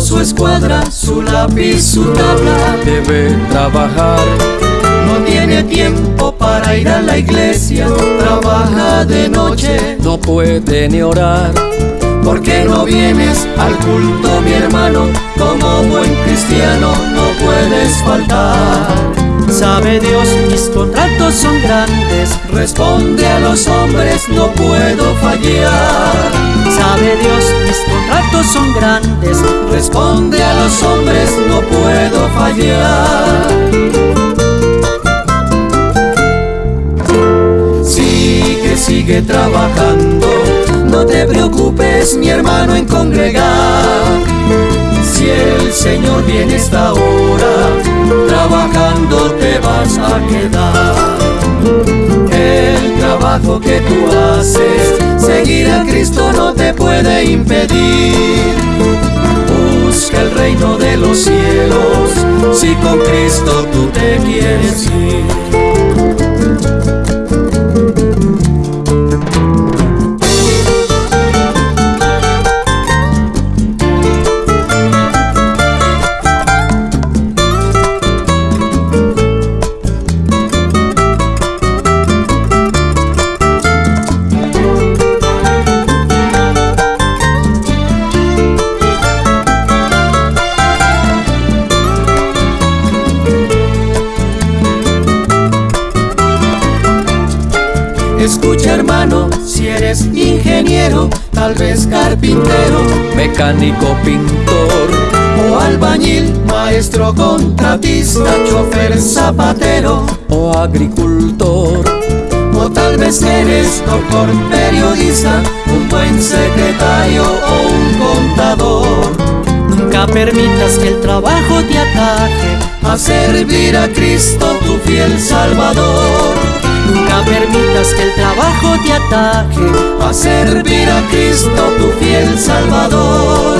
su escuadra, su lápiz, su tabla. Debe trabajar, No tiene tiempo para ir a la iglesia, trabaja de noche. no puede ni orar. ¿Por qué no vienes al culto, mi hermano? Como buen cristiano no puedes faltar. Sabe Dios, mis contratos son grandes. Responde a los hombres, no puedo fallar. Sabe Dios, mis contratos son grandes. Responde a los hombres, no puedo fallar. Sigue, sigue trabajando, no te preocupes mi hermano en congregar. Si el Señor viene esta hora, trabajando te vas a quedar. El trabajo que tú haces, impedir. Busca el reino de los cielos, si con Cristo tú te quieres ir. Escucha hermano, si eres ingeniero, tal vez carpintero Mecánico, pintor, o albañil, maestro contratista, chofer zapatero, o agricultor. o tal vez eres doctor periodista, un buen secretario o un contador. Nunca permitas que el trabajo te ataje. A servir a Cristo tu fiel Salvador. Permitas que el trabajo te ataje. A servir a Cristo tu fiel Salvador.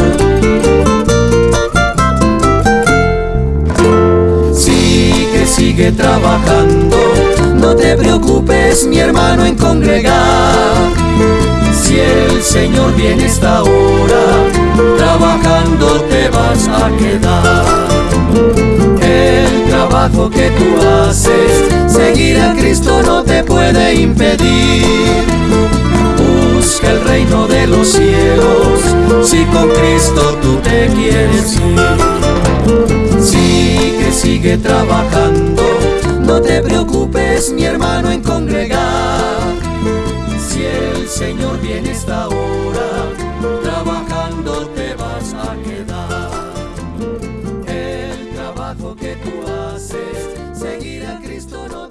Sigue, sigue trabajando, no te preocupes mi hermano en congregar. Si el Señor viene esta hora, trabajando te vas a quedar. El trabajo que tú haces, impedir. Busca el reino de los cielos, si con Cristo tú te quieres ir. Sigue, sigue trabajando, no te preocupes mi hermano en congregar. Si el Señor viene esta hora, trabajando te vas a quedar. El trabajo que tú haces, seguir a Cristo no